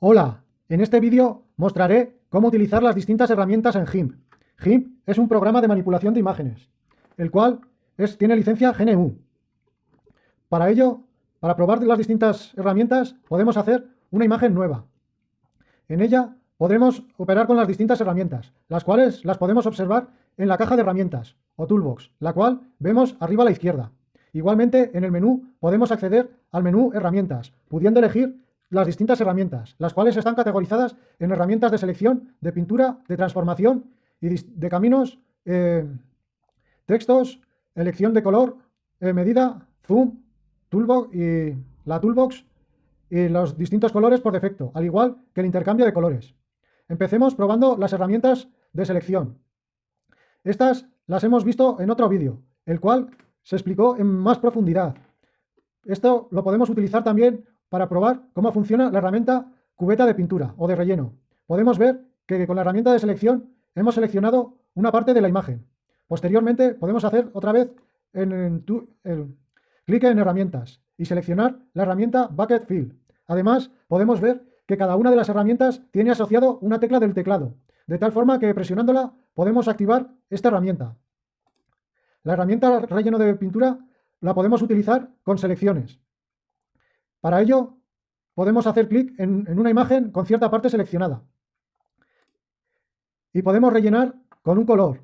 Hola, en este vídeo mostraré cómo utilizar las distintas herramientas en GIMP. GIMP es un programa de manipulación de imágenes, el cual es, tiene licencia GNU. Para ello, para probar las distintas herramientas, podemos hacer una imagen nueva. En ella podremos operar con las distintas herramientas, las cuales las podemos observar en la caja de herramientas o toolbox, la cual vemos arriba a la izquierda. Igualmente, en el menú podemos acceder al menú Herramientas, pudiendo elegir las distintas herramientas, las cuales están categorizadas en herramientas de selección, de pintura, de transformación y de caminos, eh, textos, elección de color, eh, medida, zoom, toolbox y la toolbox y los distintos colores por defecto, al igual que el intercambio de colores. Empecemos probando las herramientas de selección. Estas las hemos visto en otro vídeo, el cual se explicó en más profundidad. Esto lo podemos utilizar también para probar cómo funciona la herramienta cubeta de pintura o de relleno. Podemos ver que con la herramienta de selección hemos seleccionado una parte de la imagen. Posteriormente podemos hacer otra vez en, el, clic en herramientas y seleccionar la herramienta Bucket Fill. Además, podemos ver que cada una de las herramientas tiene asociado una tecla del teclado, de tal forma que presionándola podemos activar esta herramienta. La herramienta relleno de pintura la podemos utilizar con selecciones. Para ello, podemos hacer clic en, una imagen con cierta parte seleccionada. Y podemos rellenar con un color.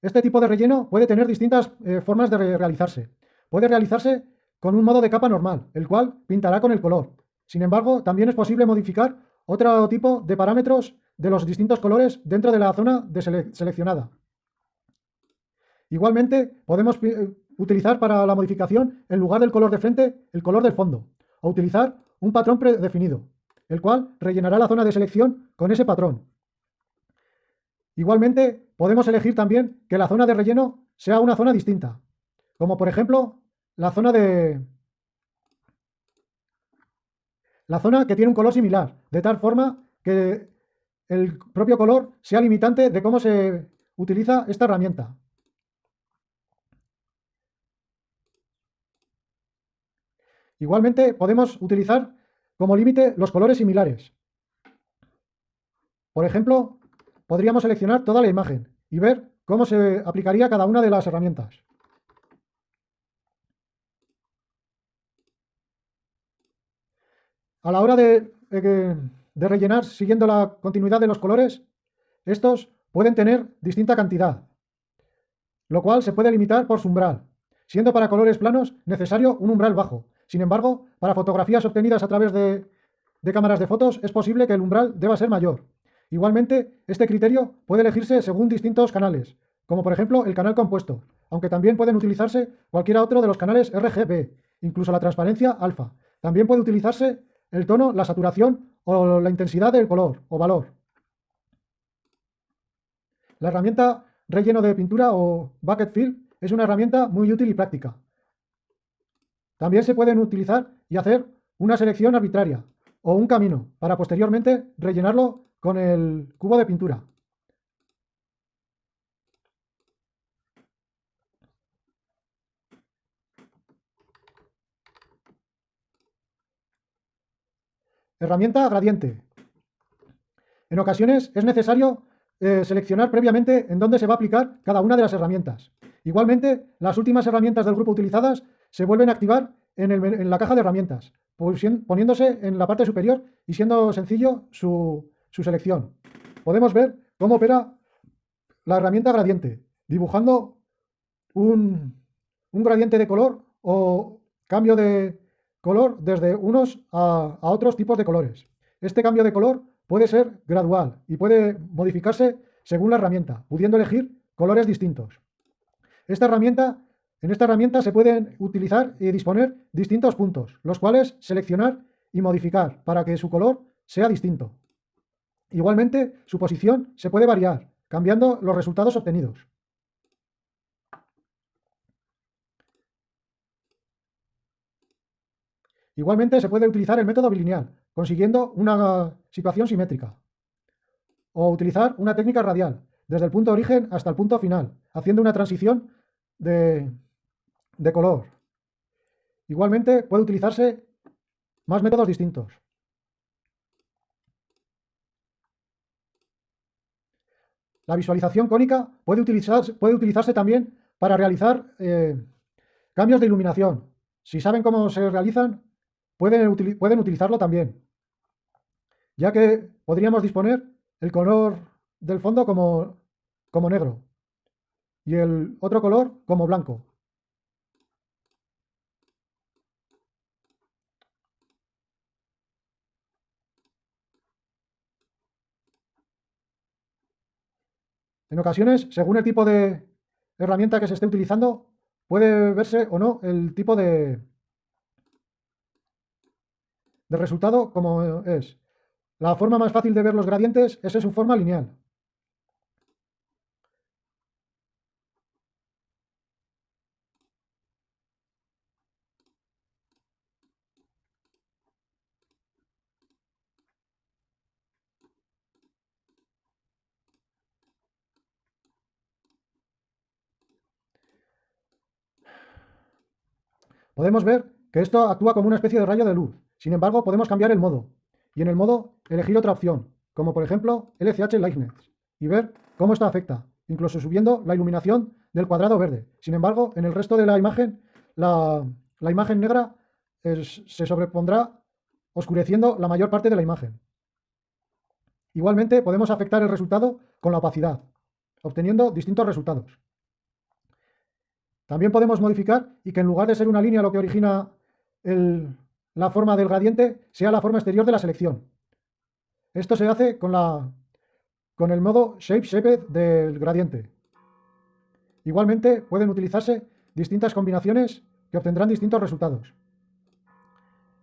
Este tipo de relleno puede tener distintas eh, formas de realizarse. Puede realizarse con un modo de capa normal, el cual pintará con el color. Sin embargo, también es posible modificar otro tipo de parámetros de los distintos colores dentro de la zona seleccionada. Igualmente, podemos utilizar para la modificación, en lugar del color de frente, el color del fondo o utilizar un patrón predefinido, el cual rellenará la zona de selección con ese patrón. Igualmente, podemos elegir también que la zona de relleno sea una zona distinta, como por ejemplo la zona de... La zona que tiene un color similar, de tal forma que el propio color sea limitante de cómo se utiliza esta herramienta. Igualmente podemos utilizar como límite los colores similares. Por ejemplo, podríamos seleccionar toda la imagen y ver cómo se aplicaría cada una de las herramientas. A la hora de, de, rellenar siguiendo la continuidad de los colores, estos pueden tener distinta cantidad, lo cual se puede limitar por su umbral, siendo para colores planos necesario un umbral bajo, sin embargo, para fotografías obtenidas a través de, cámaras de fotos es posible que el umbral deba ser mayor. Igualmente, este criterio puede elegirse según distintos canales, como por ejemplo el canal compuesto, aunque también pueden utilizarse cualquiera otro de los canales RGB, incluso la transparencia alfa. También puede utilizarse el tono, la saturación o la intensidad del color o valor. La herramienta relleno de pintura o bucket fill es una herramienta muy útil y práctica. También se pueden utilizar y hacer una selección arbitraria o un camino para posteriormente rellenarlo con el cubo de pintura. Herramienta gradiente. En ocasiones es necesario eh, seleccionar previamente en dónde se va a aplicar cada una de las herramientas. Igualmente, las últimas herramientas del grupo utilizadas se vuelven a activar en, la caja de herramientas, poniéndose en la parte superior y siendo sencillo su, selección. Podemos ver cómo opera la herramienta gradiente, dibujando un, gradiente de color o cambio de color desde unos a, otros tipos de colores. Este cambio de color puede ser gradual y puede modificarse según la herramienta, pudiendo elegir colores distintos. Esta herramienta en esta herramienta se pueden utilizar y disponer distintos puntos, los cuales seleccionar y modificar para que su color sea distinto. Igualmente, su posición se puede variar, cambiando los resultados obtenidos. Igualmente se puede utilizar el método bilineal, consiguiendo una situación simétrica. O utilizar una técnica radial, desde el punto origen hasta el punto final, haciendo una transición de, de color. Igualmente puede utilizarse más métodos distintos. La visualización cónica puede utilizarse, también para realizar eh, cambios de iluminación. Si saben cómo se realizan, pueden, pueden utilizarlo también, ya que podríamos disponer el color del fondo como, como negro y el otro color como blanco. En ocasiones, según el tipo de herramienta que se esté utilizando, puede verse o no el tipo de, de resultado como es. La forma más fácil de ver los gradientes es en su forma lineal. Podemos ver que esto actúa como una especie de rayo de luz. Sin embargo, podemos cambiar el modo. Y en el modo elegir otra opción, como por ejemplo LCH Lightness, y ver cómo esto afecta, incluso subiendo la iluminación del cuadrado verde. Sin embargo, en el resto de la imagen, la, imagen negra se sobrepondrá oscureciendo la mayor parte de la imagen. Igualmente podemos afectar el resultado con la opacidad, obteniendo distintos resultados. También podemos modificar y que en lugar de ser una línea lo que origina la forma del gradiente, sea la forma exterior de la selección. Esto se hace con, el modo Shape Shaped del gradiente. Igualmente pueden utilizarse distintas combinaciones que obtendrán distintos resultados.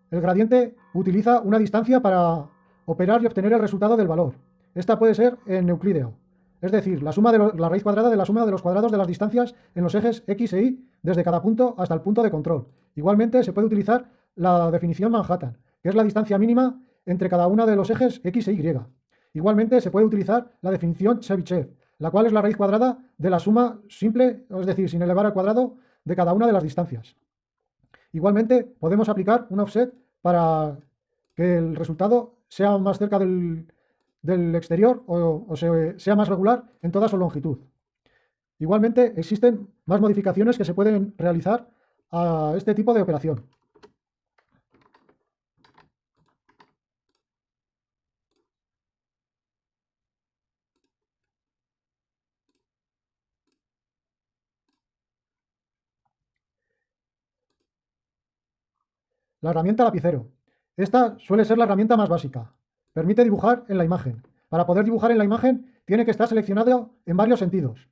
El gradiente utiliza una distancia para operar y obtener el resultado del valor. Esta puede ser en euclídeo, es decir, la, suma de la raíz cuadrada de la suma de los cuadrados de las distancias en los ejes x e y desde cada punto hasta el punto de control. Igualmente se puede utilizar la definición Manhattan, que es la distancia mínima entre cada uno de los ejes x e y. Igualmente se puede utilizar la definición Chebyshev, la cual es la raíz cuadrada de la suma simple, es decir, sin elevar al cuadrado, de cada una de las distancias. Igualmente podemos aplicar un offset para que el resultado sea más cerca del, del exterior o, sea más regular en toda su longitud. Igualmente, existen más modificaciones que se pueden realizar a este tipo de operación. La herramienta lapicero. Esta suele ser la herramienta más básica, Permite dibujar en la imagen. Para poder dibujar en la imagen tiene que estar seleccionado en varios sentidos.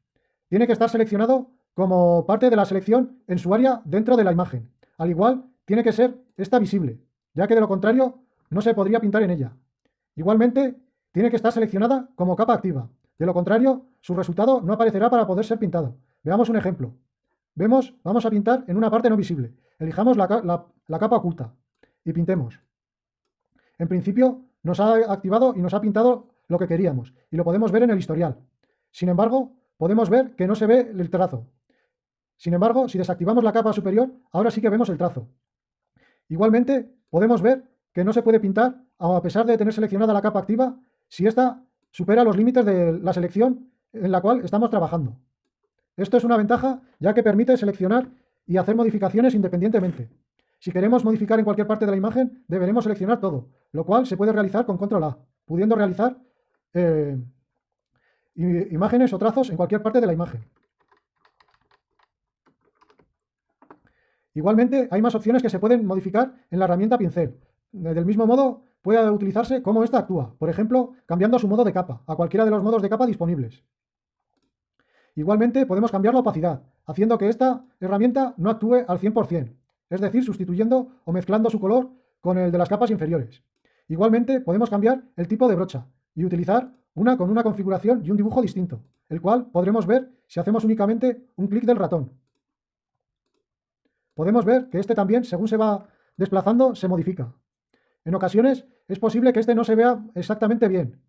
Tiene que estar seleccionado como parte de la selección en su área dentro de la imagen. Al igual, tiene que ser esta visible, ya que de lo contrario no se podría pintar en ella. Igualmente, tiene que estar seleccionada como capa activa. De lo contrario, su resultado no aparecerá para poder ser pintado. Veamos un ejemplo. Vemos, vamos a pintar en una parte no visible. Elijamos la, la capa oculta y pintemos. En principio, nos ha activado y nos ha pintado lo que queríamos y lo podemos ver en el historial. Sin embargo, podemos ver que no se ve el trazo. Sin embargo, si desactivamos la capa superior, ahora sí que vemos el trazo. Igualmente, podemos ver que no se puede pintar, a pesar de tener seleccionada la capa activa, si ésta supera los límites de la selección en la cual estamos trabajando. Esto es una ventaja, ya que permite seleccionar y hacer modificaciones independientemente. Si queremos modificar en cualquier parte de la imagen, deberemos seleccionar todo, lo cual se puede realizar con control A, pudiendo realizar eh, imágenes o trazos en cualquier parte de la imagen. Igualmente, hay más opciones que se pueden modificar en la herramienta pincel. Del mismo modo, puede utilizarse como esta actúa, por ejemplo, cambiando su modo de capa, a cualquiera de los modos de capa disponibles. Igualmente, podemos cambiar la opacidad, haciendo que esta herramienta no actúe al 100% es decir, sustituyendo o mezclando su color con el de las capas inferiores. Igualmente, podemos cambiar el tipo de brocha y utilizar una con una configuración y un dibujo distinto, el cual podremos ver si hacemos únicamente un clic del ratón. Podemos ver que este también, según se va desplazando, se modifica. En ocasiones es posible que este no se vea exactamente bien.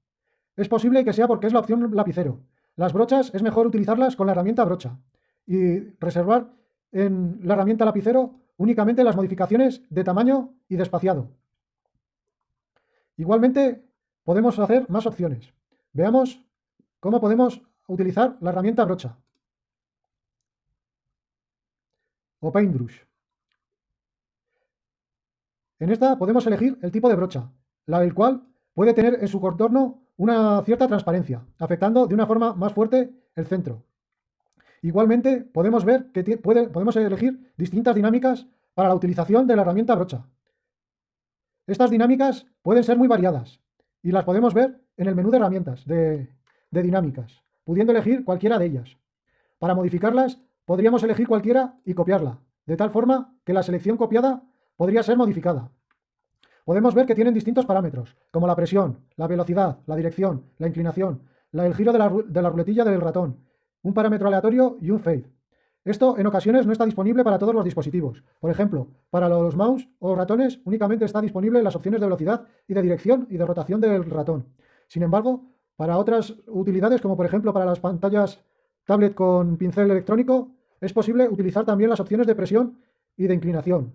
Es posible que sea porque es la opción lapicero. Las brochas es mejor utilizarlas con la herramienta brocha y reservar en la herramienta lapicero únicamente las modificaciones de tamaño y de espaciado. Igualmente, podemos hacer más opciones. Veamos cómo podemos utilizar la herramienta brocha o paintbrush. En esta podemos elegir el tipo de brocha, la del cual puede tener en su contorno una cierta transparencia, afectando de una forma más fuerte el centro. Igualmente podemos ver que podemos elegir distintas dinámicas para la utilización de la herramienta brocha. Estas dinámicas pueden ser muy variadas y las podemos ver en el menú de herramientas de, dinámicas, pudiendo elegir cualquiera de ellas. Para modificarlas podríamos elegir cualquiera y copiarla, de tal forma que la selección copiada podría ser modificada. Podemos ver que tienen distintos parámetros, como la presión, la velocidad, la dirección, la inclinación, el giro de la, de la ruletilla del ratón, un parámetro aleatorio y un fade. Esto en ocasiones no está disponible para todos los dispositivos. Por ejemplo, para los mouse o ratones únicamente está disponible las opciones de velocidad y de dirección y de rotación del ratón. Sin embargo, para otras utilidades, como por ejemplo para las pantallas tablet con pincel electrónico, es posible utilizar también las opciones de presión y de inclinación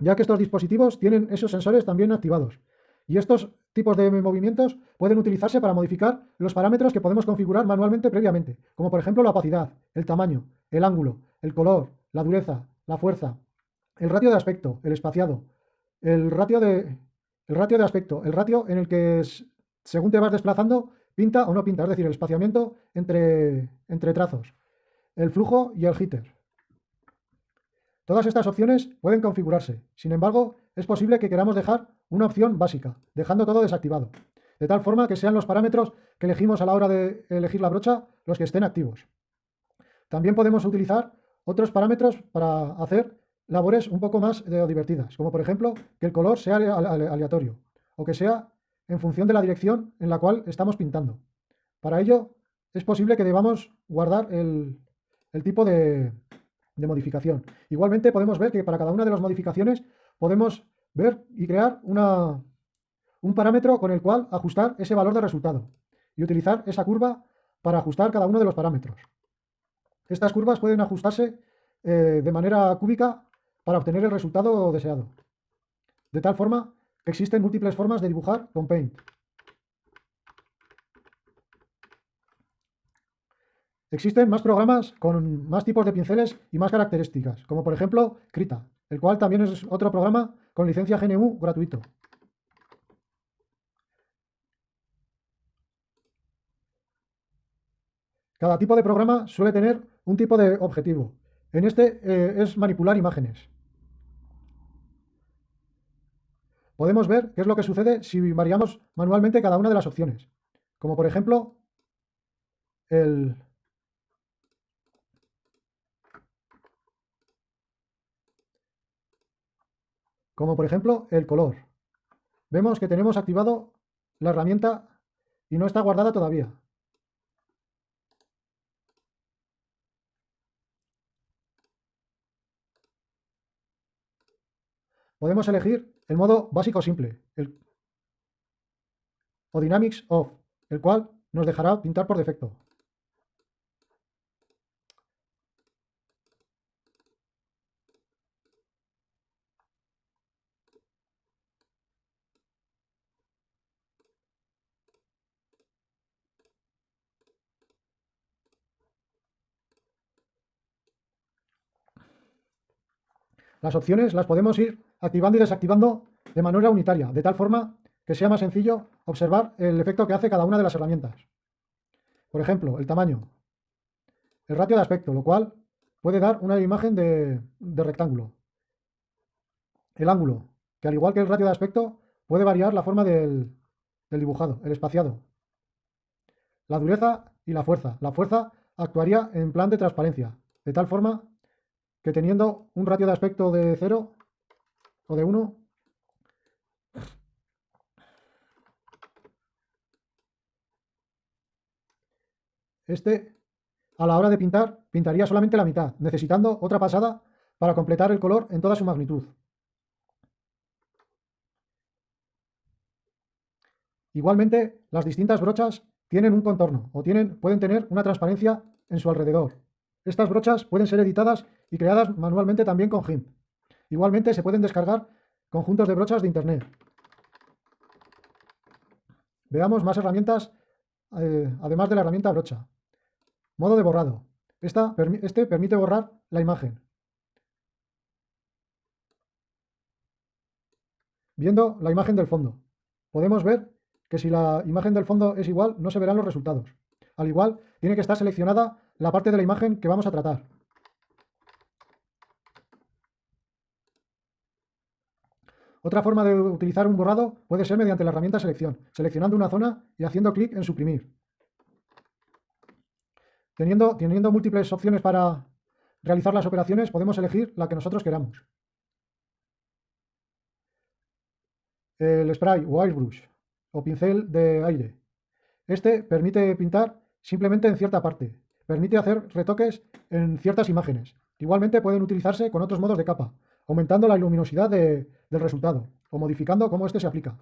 ya que estos dispositivos tienen esos sensores también activados. Y estos tipos de movimientos pueden utilizarse para modificar los parámetros que podemos configurar manualmente previamente, como por ejemplo la opacidad, el tamaño, el ángulo, el color, la dureza, la fuerza, el ratio de aspecto, el espaciado, el ratio de, el ratio de aspecto, el ratio en el que según te vas desplazando pinta o no pinta, es decir, el espaciamiento entre, entre trazos, el flujo y el jitter. Todas estas opciones pueden configurarse. Sin embargo, es posible que queramos dejar una opción básica, dejando todo desactivado, de tal forma que sean los parámetros que elegimos a la hora de elegir la brocha los que estén activos. También podemos utilizar otros parámetros para hacer labores un poco más eh, divertidas, como por ejemplo que el color sea aleatorio o que sea en función de la dirección en la cual estamos pintando. Para ello es posible que debamos guardar el tipo de, de modificación. Igualmente podemos ver que para cada una de las modificaciones podemos ver y crear una, un parámetro con el cual ajustar ese valor de resultado y utilizar esa curva para ajustar cada uno de los parámetros. Estas curvas pueden ajustarse eh, de manera cúbica para obtener el resultado deseado. De tal forma que existen múltiples formas de dibujar con Paint. Existen más programas con más tipos de pinceles y más características, como por ejemplo Krita, el cual también es otro programa con licencia GNU gratuito. Cada tipo de programa suele tener un tipo de objetivo. En este eh, es manipular imágenes. Podemos ver qué es lo que sucede si variamos manualmente cada una de las opciones. Como por ejemplo, el, como por ejemplo el color. Vemos que tenemos activado la herramienta y no está guardada todavía. Podemos elegir el modo básico simple el, o Dynamics Off, el cual nos dejará pintar por defecto. Las opciones las podemos ir activando y desactivando de manera unitaria, de tal forma que sea más sencillo observar el efecto que hace cada una de las herramientas. Por ejemplo, el tamaño, el ratio de aspecto, lo cual puede dar una imagen de, rectángulo. El ángulo, que al igual que el ratio de aspecto, puede variar la forma del, del dibujado, el espaciado. La dureza y la fuerza. La fuerza actuaría en plan de transparencia, de tal forma que teniendo un ratio de aspecto de 0 o de 1, este a la hora de pintar pintaría solamente la mitad, necesitando otra pasada para completar el color en toda su magnitud. Igualmente, las distintas brochas tienen un contorno o tienen, pueden tener una transparencia en su alrededor. Estas brochas pueden ser editadas y creadas manualmente también con GIMP. Igualmente se pueden descargar conjuntos de brochas de Internet. Veamos más herramientas, eh, además de la herramienta brocha. Modo de borrado. Este permite borrar la imagen. Viendo la imagen del fondo. Podemos ver que si la imagen del fondo es igual, no se verán los resultados. Al igual, tiene que estar seleccionada la parte de la imagen que vamos a tratar. Otra forma de utilizar un borrado puede ser mediante la herramienta selección, seleccionando una zona y haciendo clic en suprimir. Teniendo, teniendo múltiples opciones para realizar las operaciones, podemos elegir la que nosotros queramos. El spray o airbrush o pincel de aire. Este permite pintar simplemente en cierta parte. Permite hacer retoques en ciertas imágenes. Igualmente pueden utilizarse con otros modos de capa, aumentando la luminosidad del resultado o modificando cómo este se aplica.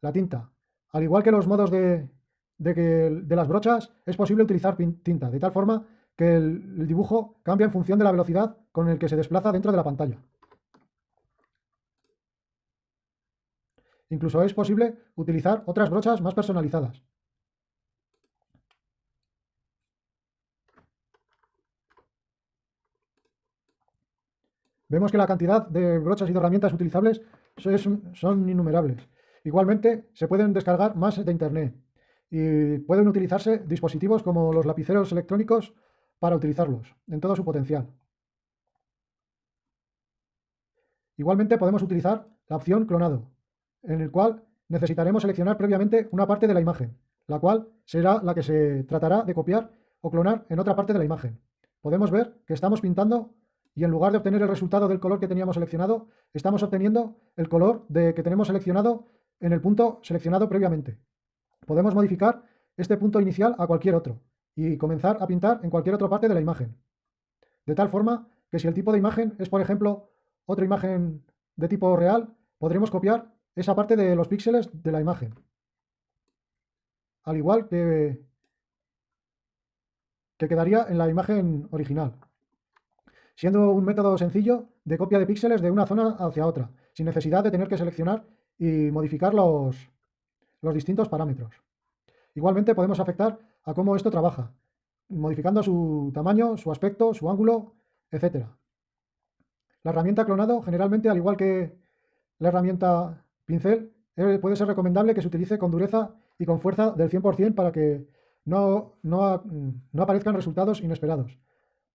La tinta. Al igual que los modos de, de, las brochas, es posible utilizar tinta, de tal forma que el dibujo cambia en función de la velocidad con el que se desplaza dentro de la pantalla. Incluso es posible utilizar otras brochas más personalizadas. Vemos que la cantidad de brochas y de herramientas utilizables son innumerables. Igualmente, se pueden descargar más de Internet y pueden utilizarse dispositivos como los lapiceros electrónicos para utilizarlos en todo su potencial. Igualmente podemos utilizar la opción clonado, en el cual necesitaremos seleccionar previamente una parte de la imagen, la cual será la que se tratará de copiar o clonar en otra parte de la imagen. Podemos ver que estamos pintando y en lugar de obtener el resultado del color que teníamos seleccionado, estamos obteniendo el color de que tenemos seleccionado en el punto seleccionado previamente. Podemos modificar este punto inicial a cualquier otro y comenzar a pintar en cualquier otra parte de la imagen. De tal forma que si el tipo de imagen es, por ejemplo, otra imagen de tipo real, podremos copiar esa parte de los píxeles de la imagen. Al igual que, que quedaría en la imagen original. Siendo un método sencillo de copia de píxeles de una zona hacia otra, sin necesidad de tener que seleccionar y modificar los, los distintos parámetros. Igualmente podemos afectar a cómo esto trabaja, modificando su tamaño, su aspecto, su ángulo, etc. La herramienta clonado, generalmente, al igual que la herramienta pincel, eh, puede ser recomendable que se utilice con dureza y con fuerza del 100% para que no, no, no aparezcan resultados inesperados.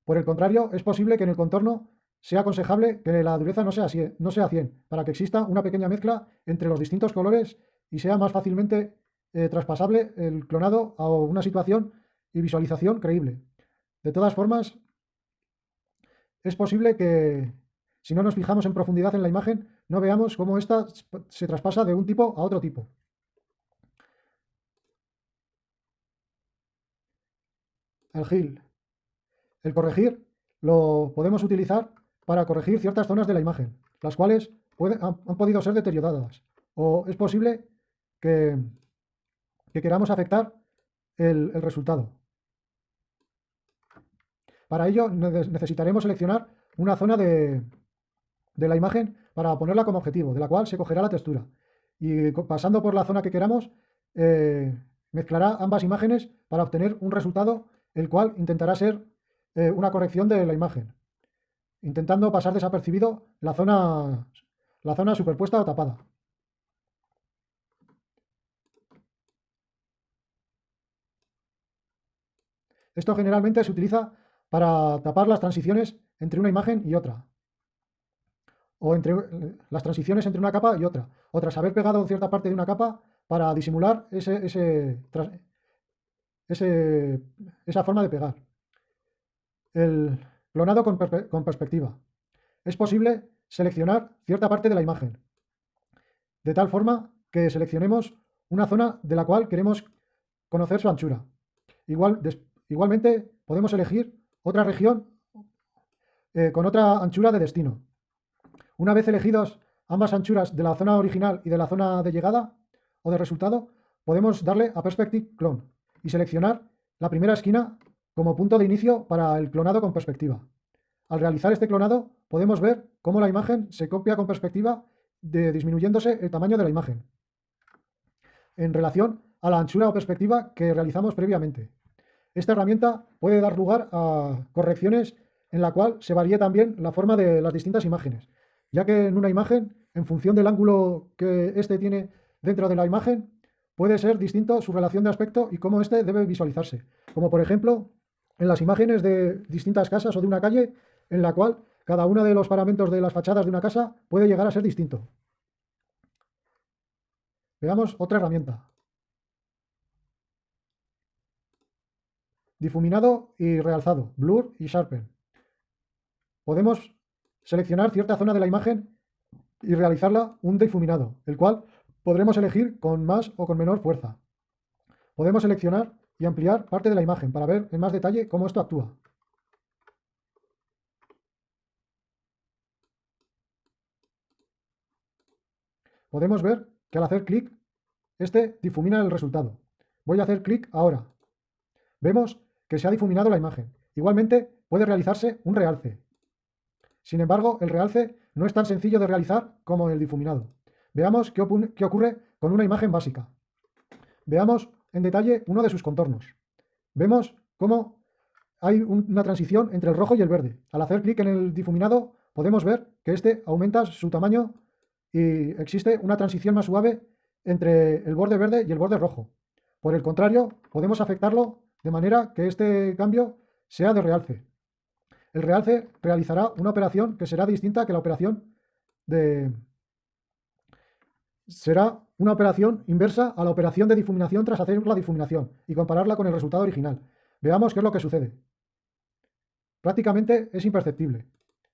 Por el contrario, es posible que en el contorno sea aconsejable que la dureza no sea, no sea 100, para que exista una pequeña mezcla entre los distintos colores y sea más fácilmente eh, traspasable el clonado a una situación y visualización creíble. De todas formas, es posible que si no nos fijamos en profundidad en la imagen, no veamos cómo ésta se traspasa de un tipo a otro tipo. El GIL. El corregir lo podemos utilizar para corregir ciertas zonas de la imagen, las cuales han, podido ser deterioradas. O es posible que, queramos afectar el, resultado. Para ello necesitaremos seleccionar una zona de, la imagen para ponerla como objetivo, de la cual se cogerá la textura. Y pasando por la zona que queramos, eh, mezclará ambas imágenes para obtener un resultado el cual intentará ser eh, una corrección de la imagen intentando pasar desapercibido la zona, la zona superpuesta o tapada. Esto generalmente se utiliza para tapar las transiciones entre una imagen y otra. O entre las transiciones entre una capa y otra. O tras haber pegado cierta parte de una capa para disimular ese, esa forma de pegar. El, Clonado con, perspectiva. Es posible seleccionar cierta parte de la imagen, de tal forma que seleccionemos una zona de la cual queremos conocer su anchura. Igual, igualmente podemos elegir otra región eh, con otra anchura de destino. Una vez elegidos ambas anchuras de la zona original y de la zona de llegada o de resultado, podemos darle a Perspective Clone y seleccionar la primera esquina como punto de inicio para el clonado con perspectiva. Al realizar este clonado podemos ver cómo la imagen se copia con perspectiva de, disminuyéndose el tamaño de la imagen en relación a la anchura o perspectiva que realizamos previamente. Esta herramienta puede dar lugar a correcciones en la cual se varíe también la forma de las distintas imágenes, ya que en una imagen, en función del ángulo que éste tiene dentro de la imagen, puede ser distinto su relación de aspecto y cómo éste debe visualizarse. Como por ejemplo, en las imágenes de distintas casas o de una calle, en la cual cada uno de los paramentos de las fachadas de una casa puede llegar a ser distinto. Veamos otra herramienta. Difuminado y realzado, blur y sharpen. Podemos seleccionar cierta zona de la imagen y realizarla un difuminado, el cual podremos elegir con más o con menor fuerza. Podemos seleccionar y ampliar parte de la imagen para ver en más detalle cómo esto actúa. Podemos ver que al hacer clic, este difumina el resultado. Voy a hacer clic ahora. Vemos que se ha difuminado la imagen. Igualmente puede realizarse un realce. Sin embargo, el realce no es tan sencillo de realizar como el difuminado. Veamos qué, ocurre con una imagen básica. Veamos en detalle uno de sus contornos. Vemos cómo hay una transición entre el rojo y el verde. Al hacer clic en el difuminado podemos ver que este aumenta su tamaño y existe una transición más suave entre el borde verde y el borde rojo. Por el contrario, podemos afectarlo de manera que este cambio sea de realce. El realce realizará una operación que será distinta que la operación de... Será una operación inversa a la operación de difuminación tras hacer la difuminación y compararla con el resultado original. Veamos qué es lo que sucede. Prácticamente es imperceptible,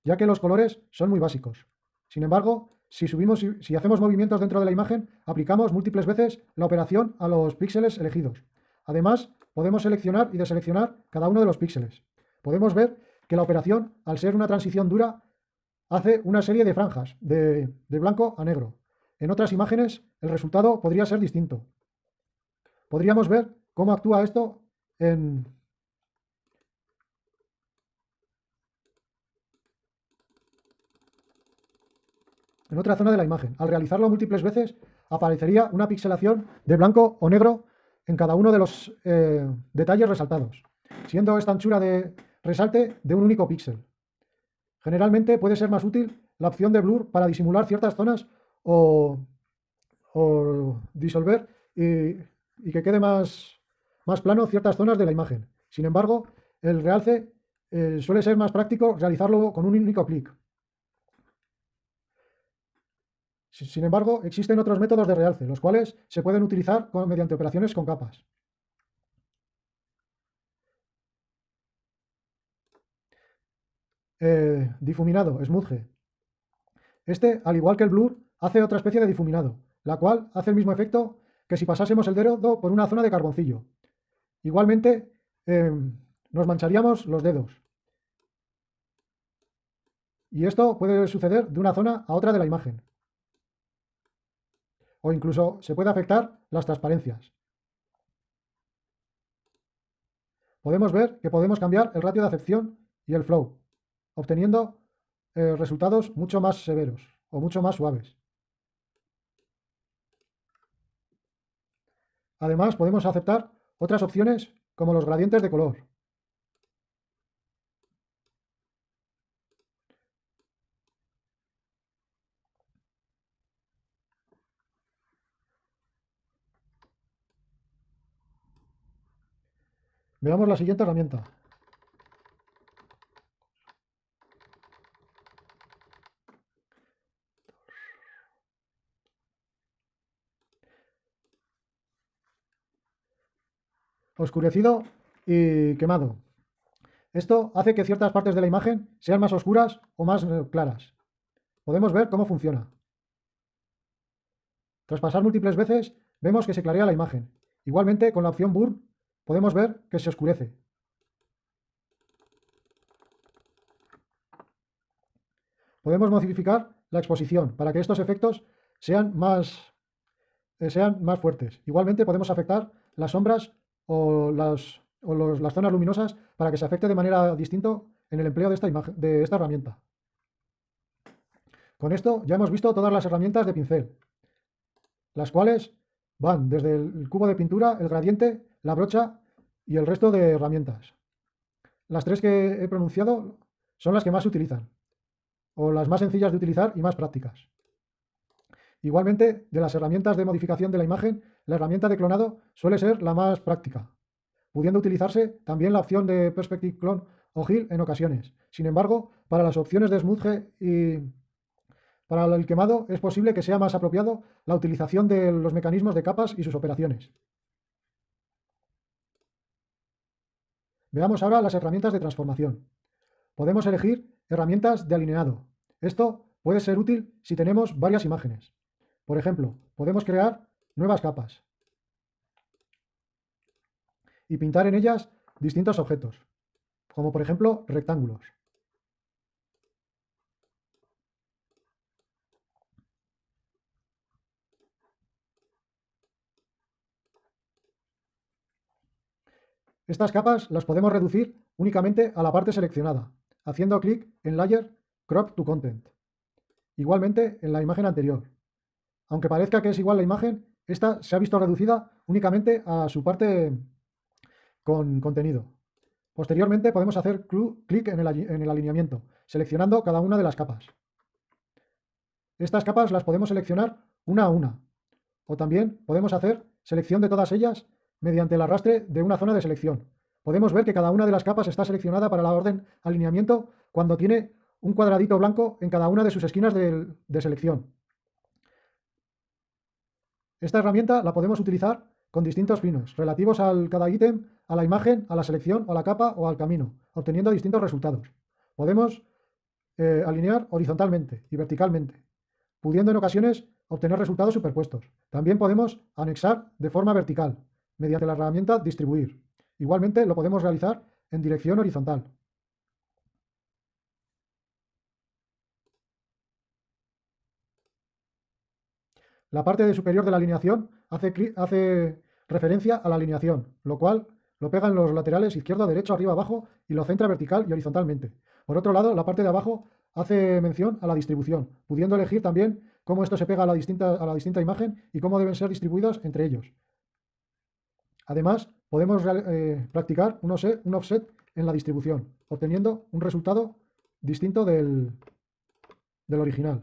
ya que los colores son muy básicos. Sin embargo, si, subimos, si hacemos movimientos dentro de la imagen, aplicamos múltiples veces la operación a los píxeles elegidos. Además, podemos seleccionar y deseleccionar cada uno de los píxeles. Podemos ver que la operación, al ser una transición dura, hace una serie de franjas de, de blanco a negro. En otras imágenes, el resultado podría ser distinto. Podríamos ver cómo actúa esto en, en otra zona de la imagen. Al realizarlo múltiples veces, aparecería una pixelación de blanco o negro en cada uno de los eh, detalles resaltados, siendo esta anchura de resalte de un único píxel. Generalmente puede ser más útil la opción de blur para disimular ciertas zonas o, disolver y, que quede más, plano ciertas zonas de la imagen. Sin embargo, el realce eh, suele ser más práctico realizarlo con un único clic. Sin embargo, existen otros métodos de realce, los cuales se pueden utilizar mediante operaciones con capas. Eh, difuminado, smudge. Este, al igual que el blur, hace otra especie de difuminado, la cual hace el mismo efecto que si pasásemos el dedo por una zona de carboncillo. Igualmente, em, nos mancharíamos los dedos. Y esto puede suceder de una zona a otra de la imagen o incluso se puede afectar las transparencias. Podemos ver que podemos cambiar el ratio de acepción y el flow, obteniendo eh, resultados mucho más severos o mucho más suaves. Además, podemos aceptar otras opciones como los gradientes de color, Veamos la siguiente herramienta. Oscurecido y quemado. Esto hace que ciertas partes de la imagen sean más oscuras o más eh, claras. Podemos ver cómo funciona. Tras pasar múltiples veces, vemos que se clarea la imagen. Igualmente, con la opción Burn podemos ver que se oscurece. Podemos modificar la exposición para que estos efectos sean más, eh, sean más fuertes. Igualmente podemos afectar las sombras o, las, las zonas luminosas para que se afecte de manera distinta en el empleo de esta, de esta herramienta. Con esto ya hemos visto todas las herramientas de pincel, las cuales van desde el cubo de pintura, el gradiente, la brocha y el resto de herramientas. Las tres que he pronunciado son las que más se utilizan, o las más sencillas de utilizar y más prácticas. Igualmente, de las herramientas de modificación de la imagen, la herramienta de clonado suele ser la más práctica, pudiendo utilizarse también la opción de Perspective Clone o Hill en ocasiones. Sin embargo, para las opciones de Smudge y para el quemado es posible que sea más apropiado la utilización de los mecanismos de capas y sus operaciones. Veamos ahora las herramientas de transformación. Podemos elegir herramientas de alineado. Esto puede ser útil si tenemos varias imágenes. Por ejemplo, podemos crear nuevas capas y pintar en ellas distintos objetos, como por ejemplo rectángulos. Estas capas las podemos reducir únicamente a la parte seleccionada, haciendo clic en Layer Crop to Content. Igualmente en la imagen anterior. Aunque parezca que es igual la imagen, esta se ha visto reducida únicamente a su parte con contenido. Posteriormente podemos hacer clic en el alineamiento, seleccionando cada una de las capas. Estas capas las podemos seleccionar una a una, o también podemos hacer selección de todas ellas mediante el arrastre de una zona de selección. Podemos ver que cada una de las capas está seleccionada para la orden alineamiento cuando tiene un cuadradito blanco en cada una de sus esquinas de, selección. Esta herramienta la podemos utilizar con distintos finos, relativos al cada ítem, a la imagen, a la selección, o a la capa o al camino, obteniendo distintos resultados. Podemos eh, alinear horizontalmente y verticalmente, pudiendo en ocasiones obtener resultados superpuestos. También podemos anexar de forma vertical, mediante la herramienta Distribuir. Igualmente lo podemos realizar en dirección horizontal. La parte de superior de la alineación hace, referencia a la alineación, lo cual lo pega en los laterales izquierdo, derecho, arriba, abajo y lo centra vertical y horizontalmente. Por otro lado, la parte de abajo hace mención a la distribución, pudiendo elegir también cómo esto se pega a la distinta, a la distinta imagen y cómo deben ser distribuidos entre ellos. Además, podemos eh, practicar un offset, en la distribución, obteniendo un resultado distinto del original.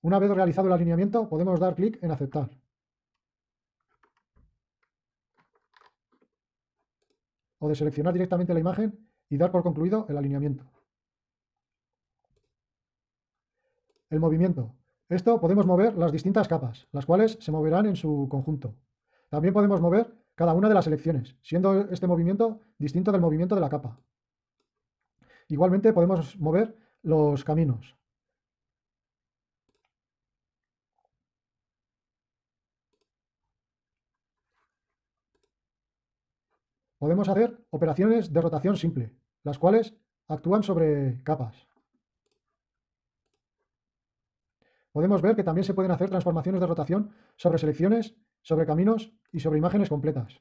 Una vez realizado el alineamiento, podemos dar clic en aceptar. O de seleccionar directamente la imagen y dar por concluido el alineamiento. El movimiento. Esto podemos mover las distintas capas, las cuales se moverán en su conjunto. También podemos mover cada una de las selecciones, siendo este movimiento distinto del movimiento de la capa. Igualmente podemos mover los caminos. Podemos hacer operaciones de rotación simple, las cuales actúan sobre capas. podemos ver que también se pueden hacer transformaciones de rotación sobre selecciones, sobre caminos y sobre imágenes completas.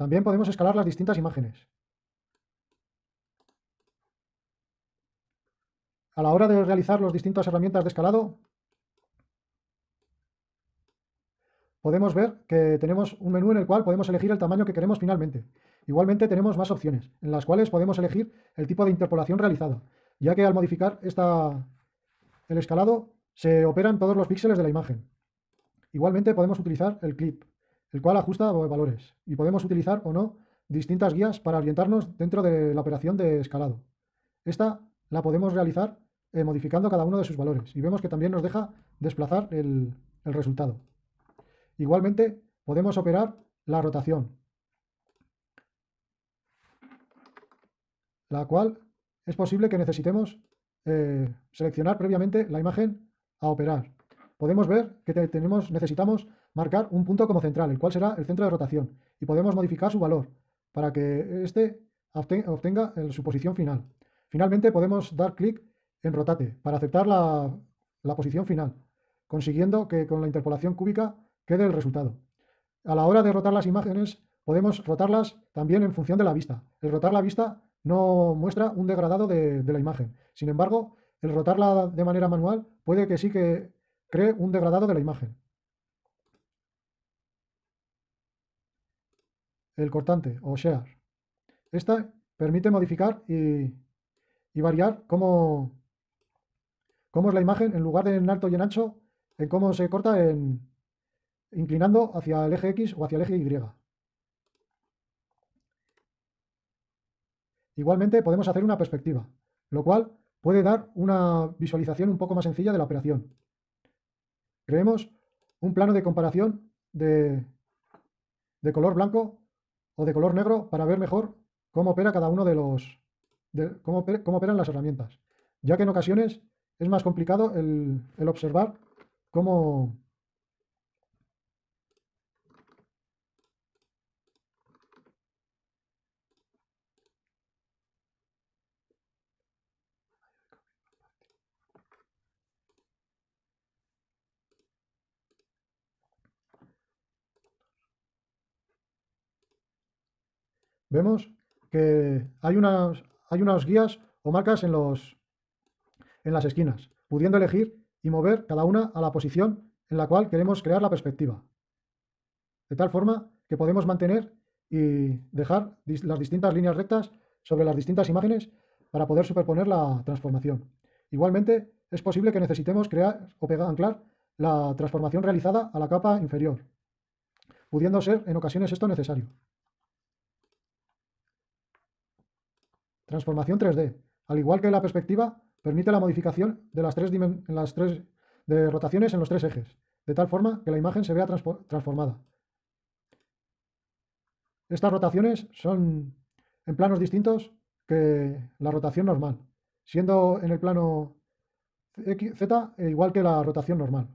También podemos escalar las distintas imágenes. a la hora de realizar las distintas herramientas de escalado, podemos ver que tenemos un menú en el cual podemos elegir el tamaño que queremos finalmente. Igualmente tenemos más opciones, en las cuales podemos elegir el tipo de interpolación realizada, ya que al modificar esta, el escalado se operan todos los píxeles de la imagen. Igualmente podemos utilizar el clip, el cual ajusta valores, y podemos utilizar o no distintas guías para orientarnos dentro de la operación de escalado. Esta la podemos realizar eh, modificando cada uno de sus valores y vemos que también nos deja desplazar el, resultado. Igualmente podemos operar la rotación, la cual es posible que necesitemos eh, seleccionar previamente la imagen a operar. Podemos ver que tenemos, necesitamos marcar un punto como central, el cual será el centro de rotación, y podemos modificar su valor para que éste obtenga su posición final. Finalmente podemos dar clic en Rotate para aceptar la posición final, consiguiendo que con la interpolación cúbica quede el resultado. A la hora de rotar las imágenes, podemos rotarlas también en función de la vista. El rotar la vista no muestra un degradado de, de la imagen. Sin embargo, el rotarla de manera manual puede que sí que cree un degradado de la imagen. El cortante o share. Esta permite modificar y, variar cómo, cómo, es la imagen en lugar de en alto y en ancho, en cómo se corta en, inclinando hacia el eje X o hacia el eje Y. Igualmente podemos hacer una perspectiva, lo cual puede dar una visualización un poco más sencilla de la operación. Creemos un plano de comparación de, de color blanco o de color negro para ver mejor cómo opera cada uno de los cómo, cómo, operan las herramientas, ya que en ocasiones es más complicado el, el observar cómo, vemos que hay unas, hay unas guías o marcas en, los, en las esquinas, pudiendo elegir y mover cada una a la posición en la cual queremos crear la perspectiva. De tal forma que podemos mantener y dejar las distintas líneas rectas sobre las distintas imágenes para poder superponer la transformación. Igualmente, es posible que necesitemos crear o pegar, anclar la transformación realizada a la capa inferior, pudiendo ser en ocasiones esto necesario. Transformación 3D. Al igual que la perspectiva, permite la modificación de las tres, de rotaciones en los tres ejes, de tal forma que la imagen se vea transformada. Estas rotaciones son en planos distintos que la rotación normal, siendo en el plano Z igual que la rotación normal.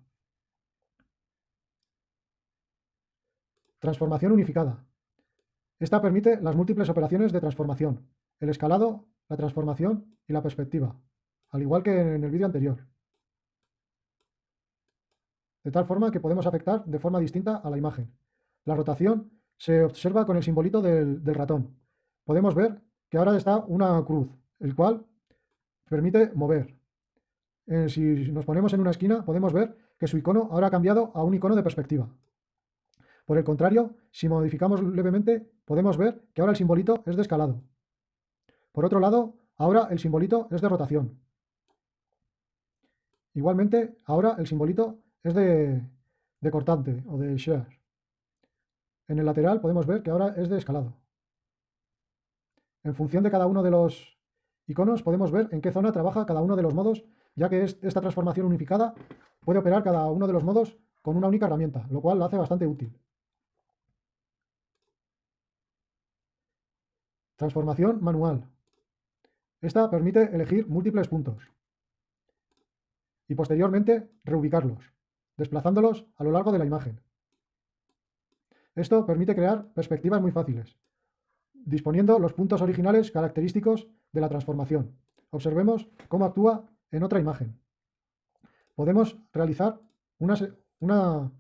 Transformación unificada. Esta permite las múltiples operaciones de transformación, el escalado, la transformación y la perspectiva, al igual que en el vídeo anterior. De tal forma que podemos afectar de forma distinta a la imagen. La rotación se observa con el simbolito del, ratón. Podemos ver que ahora está una cruz, el cual permite mover. Eh, si nos ponemos en una esquina, podemos ver que su icono ahora ha cambiado a un icono de perspectiva. Por el contrario, si modificamos levemente, podemos ver que ahora el simbolito es de escalado. Por otro lado, ahora el simbolito es de rotación. Igualmente, ahora el simbolito es de, cortante o de share. En el lateral podemos ver que ahora es de escalado. En función de cada uno de los iconos podemos ver en qué zona trabaja cada uno de los modos, ya que esta transformación unificada puede operar cada uno de los modos con una única herramienta, lo cual lo hace bastante útil. Transformación manual. Esta permite elegir múltiples puntos y posteriormente reubicarlos, desplazándolos a lo largo de la imagen. Esto permite crear perspectivas muy fáciles, disponiendo los puntos originales característicos de la transformación. Observemos cómo actúa en otra imagen. Podemos realizar una, una,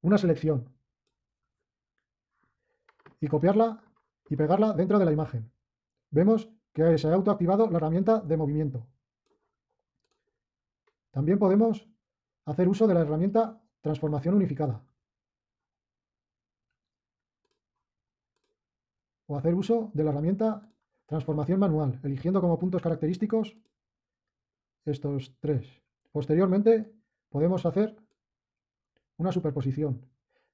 una selección y copiarla y pegarla dentro de la imagen vemos que se ha autoactivado la herramienta de movimiento. También podemos hacer uso de la herramienta transformación unificada. O hacer uso de la herramienta transformación manual, eligiendo como puntos característicos estos tres. Posteriormente podemos hacer una superposición.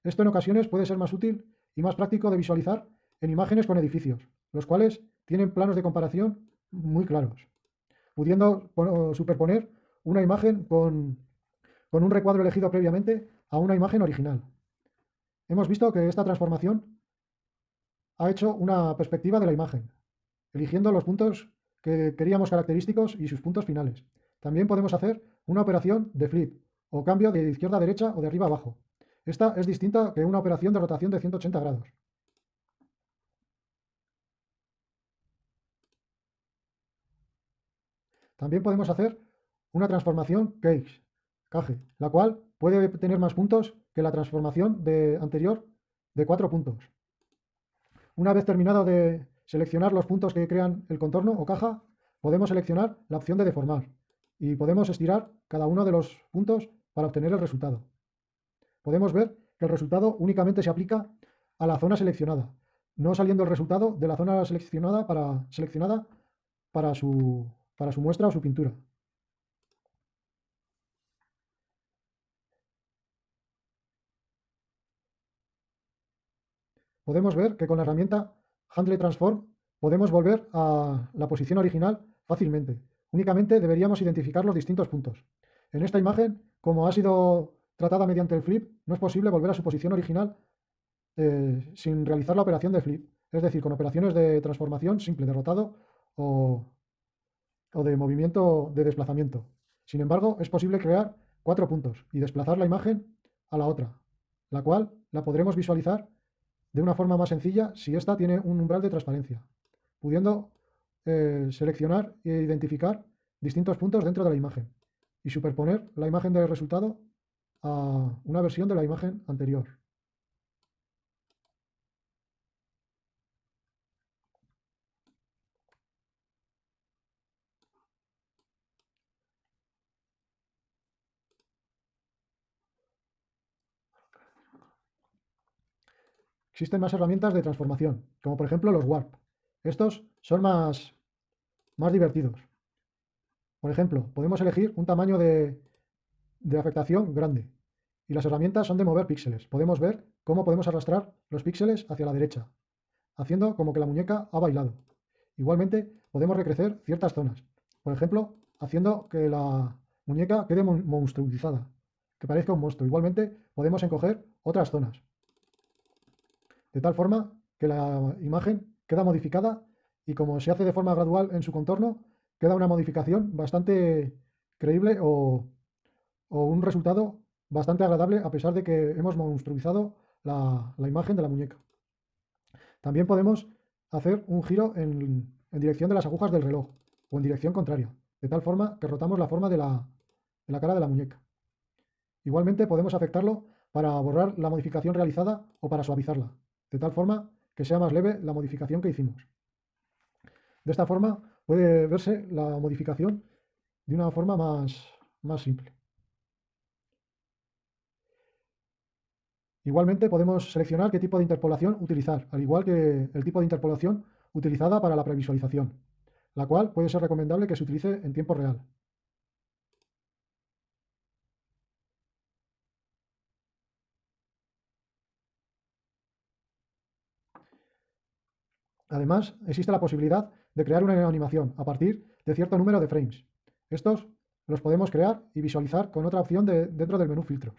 Esto en ocasiones puede ser más útil y más práctico de visualizar en imágenes con edificios, los cuales tienen planos de comparación muy claros, pudiendo superponer una imagen con, un recuadro elegido previamente a una imagen original. Hemos visto que esta transformación ha hecho una perspectiva de la imagen, eligiendo los puntos que queríamos característicos y sus puntos finales. También podemos hacer una operación de flip o cambio de izquierda a derecha o de arriba a abajo. Esta es distinta que una operación de rotación de 180 grados. También podemos hacer una transformación cage, cage, la cual puede tener más puntos que la transformación de anterior de cuatro puntos. Una vez terminado de seleccionar los puntos que crean el contorno o caja, podemos seleccionar la opción de deformar y podemos estirar cada uno de los puntos para obtener el resultado. Podemos ver que el resultado únicamente se aplica a la zona seleccionada, no saliendo el resultado de la zona seleccionada para, seleccionada para, su, para su muestra o su pintura. Podemos ver que con la herramienta Handle Transform podemos volver a la posición original fácilmente. Únicamente deberíamos identificar los distintos puntos. En esta imagen, como ha sido tratada mediante el flip, no es posible volver a su posición original eh, sin realizar la operación de flip, es decir, con operaciones de transformación simple, de rotado o, o de movimiento de desplazamiento. Sin embargo, es posible crear cuatro puntos y desplazar la imagen a la otra, la cual la podremos visualizar de una forma más sencilla si ésta tiene un umbral de transparencia, pudiendo eh, seleccionar e identificar distintos puntos dentro de la imagen y superponer la imagen del resultado a una versión de la imagen anterior. Existen más herramientas de transformación, como por ejemplo los Warp. Estos son más, más divertidos. Por ejemplo, podemos elegir un tamaño de, de afectación grande y las herramientas son de mover píxeles. Podemos ver cómo podemos arrastrar los píxeles hacia la derecha, haciendo como que la muñeca ha bailado. Igualmente, podemos recrecer ciertas zonas. Por ejemplo, haciendo que la muñeca quede monstruizada, que parezca un monstruo. Igualmente, podemos encoger otras zonas de tal forma que la imagen queda modificada y como se hace de forma gradual en su contorno, queda una modificación bastante creíble o, un resultado bastante agradable a pesar de que hemos monstruizado la, imagen de la muñeca. También podemos hacer un giro en, dirección de las agujas del reloj o en dirección contraria, de tal forma que rotamos la forma de la, de la cara de la muñeca. Igualmente podemos afectarlo para borrar la modificación realizada o para suavizarla de tal forma que sea más leve la modificación que hicimos. De esta forma puede verse la modificación de una forma más, más simple. Igualmente podemos seleccionar qué tipo de interpolación utilizar, al igual que el tipo de interpolación utilizada para la previsualización, la cual puede ser recomendable que se utilice en tiempo real. Además, existe la posibilidad de crear una animación a partir de cierto número de frames. Estos los podemos crear y visualizar con otra opción dentro del menú filtros.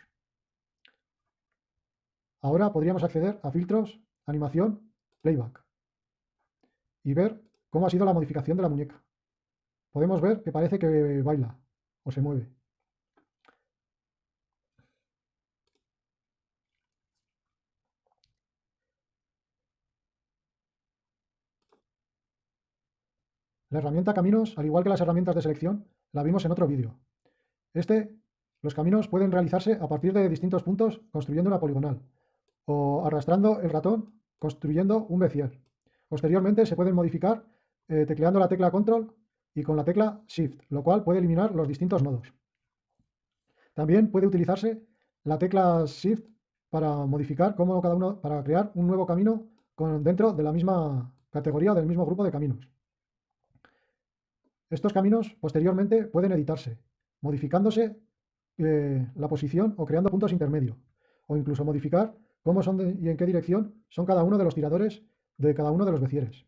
Ahora podríamos acceder a filtros, animación, playback y ver cómo ha sido la modificación de la muñeca. Podemos ver que parece que baila o se mueve. La herramienta caminos, al igual que las herramientas de selección, la vimos en otro vídeo. Este, los caminos pueden realizarse a partir de distintos puntos construyendo una poligonal o arrastrando el ratón construyendo un bezier. Posteriormente se pueden modificar eh, tecleando la tecla control y con la tecla shift, lo cual puede eliminar los distintos nodos. También puede utilizarse la tecla shift para modificar cómo cada uno, para crear un nuevo camino con, dentro de la misma categoría o del mismo grupo de caminos. Estos caminos posteriormente pueden editarse, modificándose eh, la posición o creando puntos intermedios, o incluso modificar cómo son y en qué dirección son cada uno de los tiradores de cada uno de los becieres.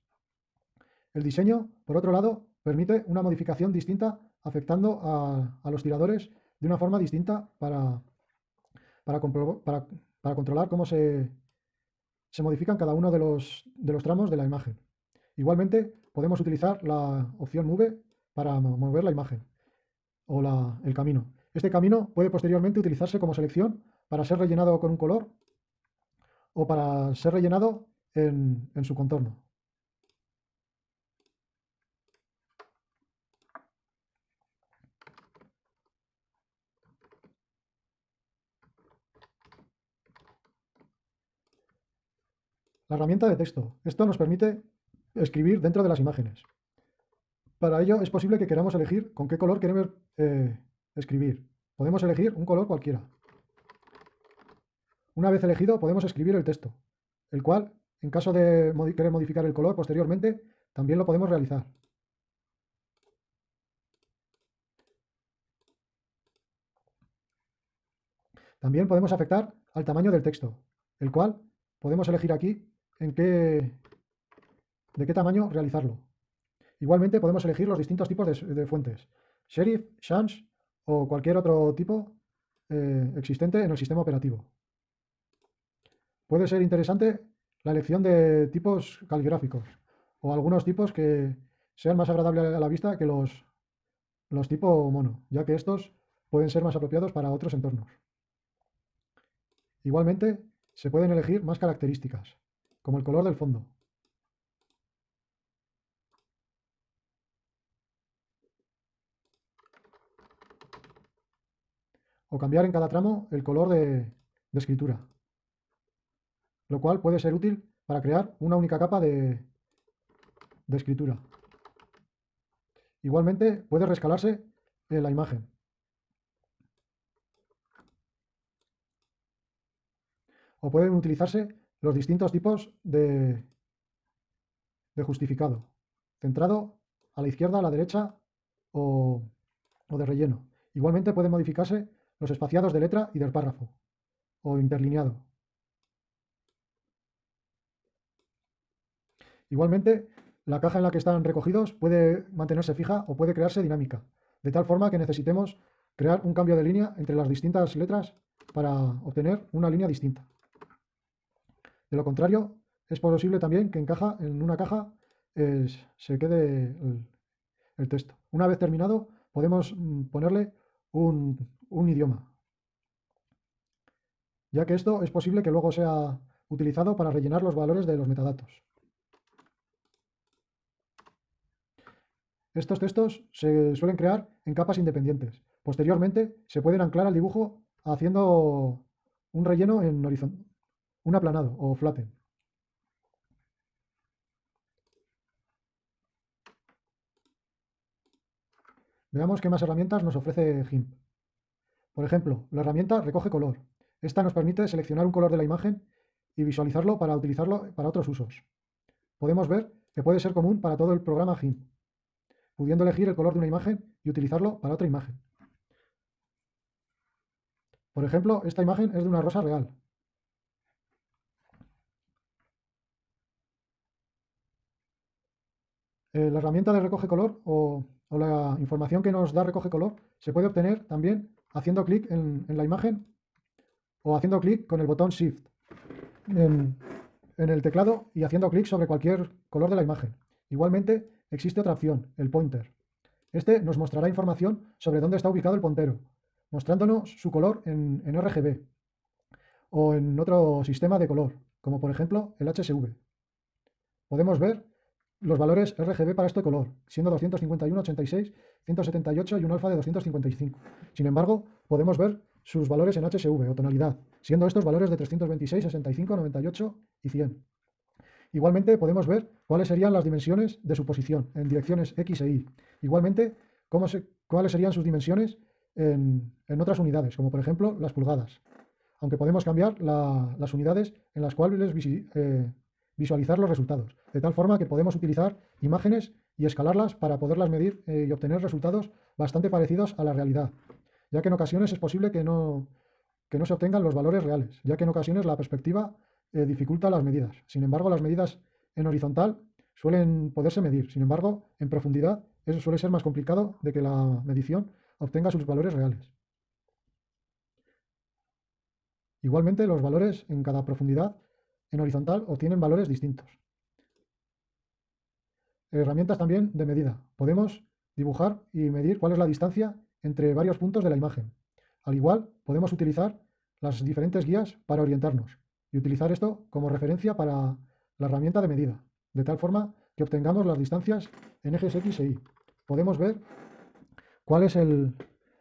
El diseño, por otro lado, permite una modificación distinta afectando a, los tiradores de una forma distinta para, para, controlar cómo se, se, modifican cada uno de los, de los tramos de la imagen. Igualmente, podemos utilizar la opción Move para mover la imagen o la, el camino. Este camino puede posteriormente utilizarse como selección para ser rellenado con un color o para ser rellenado en, en su contorno. La herramienta de texto. Esto nos permite escribir dentro de las imágenes. Para ello es posible que queramos elegir con qué color queremos eh, escribir. Podemos elegir un color cualquiera. Una vez elegido podemos escribir el texto, el cual, en caso de querer modificar el color posteriormente, también lo podemos realizar. También podemos afectar al tamaño del texto, el cual podemos elegir aquí en qué, de qué tamaño realizarlo. Igualmente podemos elegir los distintos tipos de, fuentes, Sheriff, Sans o cualquier otro tipo eh, existente en el sistema operativo. Puede ser interesante la elección de tipos caligráficos o algunos tipos que sean más agradables a la vista que los, los tipo mono, ya que estos pueden ser más apropiados para otros entornos. Igualmente, se pueden elegir más características, como el color del fondo. O cambiar en cada tramo el color de, escritura, lo cual puede ser útil para crear una única capa de, escritura. Igualmente puede rescalarse en la imagen. o pueden utilizarse los distintos tipos de, de justificado, centrado a la izquierda, a la derecha o, o de relleno. Igualmente pueden modificarse los espaciados de letra y del párrafo o interlineado. Igualmente, la caja en la que están recogidos puede mantenerse fija o puede crearse dinámica, de tal forma que necesitemos crear un cambio de línea entre las distintas letras para obtener una línea distinta. De lo contrario, es posible también que en, caja, en una caja se quede el, texto. Una vez terminado, podemos mm, ponerle un, un idioma, ya que esto es posible que luego sea utilizado para rellenar los valores de los metadatos. Estos textos se suelen crear en capas independientes. Posteriormente se pueden anclar al dibujo haciendo un relleno en horizontal un aplanado o flatten. Veamos qué más herramientas nos ofrece GIMP. Por ejemplo, la herramienta recoge color. Esta nos permite seleccionar un color de la imagen y visualizarlo para utilizarlo para otros usos. Podemos ver que puede ser común para todo el programa GIMP, pudiendo elegir el color de una imagen y utilizarlo para otra imagen. Por ejemplo, esta imagen es de una rosa real, Eh, la herramienta de recoge color o, la información que nos da recoge color se puede obtener también haciendo clic en, la imagen o haciendo clic con el botón Shift en, el teclado y haciendo clic sobre cualquier color de la imagen. Igualmente existe otra opción, el pointer. Este nos mostrará información sobre dónde está ubicado el puntero, mostrándonos su color en, en RGB o en otro sistema de color, como por ejemplo el HSV. Podemos ver los valores RGB para este color, siendo 251, 86, 178 y un alfa de 255. Sin embargo, podemos ver sus valores en HSV o tonalidad, siendo estos valores de 326, 65, 98 y 100. Igualmente podemos ver cuáles serían las dimensiones de su posición en direcciones X e Y. Igualmente, cuáles serían sus dimensiones en, otras unidades, como por ejemplo las pulgadas. Aunque podemos cambiar las unidades en las cuales eh, visualizar los resultados, de tal forma que podemos utilizar imágenes y escalarlas para poderlas medir eh, y obtener resultados bastante parecidos a la realidad, ya que en ocasiones es posible que no, que no se obtengan los valores reales, ya que en ocasiones la perspectiva eh, dificulta las medidas. Sin embargo, las medidas en horizontal suelen poderse medir, sin embargo, en profundidad eso suele ser más complicado de que la medición obtenga sus valores reales. Igualmente, los valores en cada profundidad en horizontal obtienen valores distintos. Herramientas también de medida. Podemos dibujar y medir cuál es la distancia entre varios puntos de la imagen. Al igual, podemos utilizar las diferentes guías para orientarnos y utilizar esto como referencia para la herramienta de medida, de tal forma que obtengamos las distancias en ejes X e Y. Podemos ver cuál es,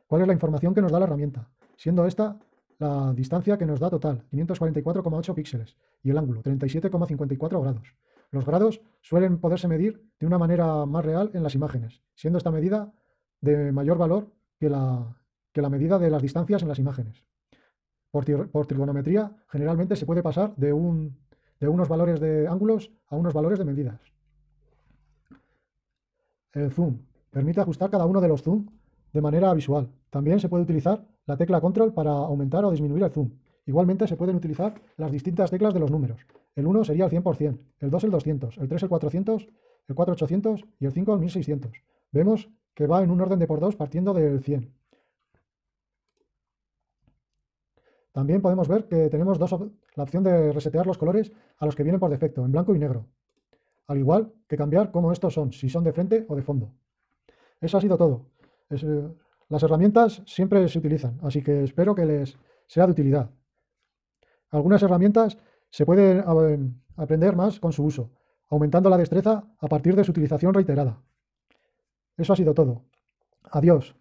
cuál es la información que nos da la herramienta, siendo esta la distancia que nos da total, 544,8 píxeles, y el ángulo, 37,54 grados. Los grados suelen poderse medir de una manera más real en las imágenes, siendo esta medida de mayor valor que la, que la medida de las distancias en las imágenes. Por, trigonometría, generalmente se puede pasar de, un, de unos valores de ángulos a unos valores de medidas. El zoom permite ajustar cada uno de los zoom de manera visual. También se puede utilizar la tecla control para aumentar o disminuir el zoom. Igualmente se pueden utilizar las distintas teclas de los números. El 1 sería el 100%, el 2 el 200, el 3 el 400, el 4 800 y el 5 el 1600. Vemos que va en un orden de por 2 partiendo del 100. También podemos ver que tenemos dos la opción de resetear los colores a los que vienen por defecto, en blanco y negro. Al igual que cambiar cómo estos son, si son de frente o de fondo. Eso ha sido todo. Eh, las herramientas siempre se utilizan, así que espero que les sea de utilidad. Algunas herramientas se pueden eh, aprender más con su uso, aumentando la destreza a partir de su utilización reiterada. Eso ha sido todo. Adiós.